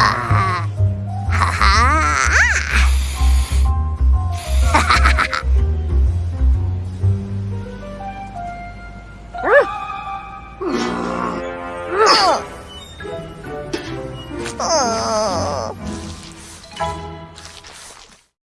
啊。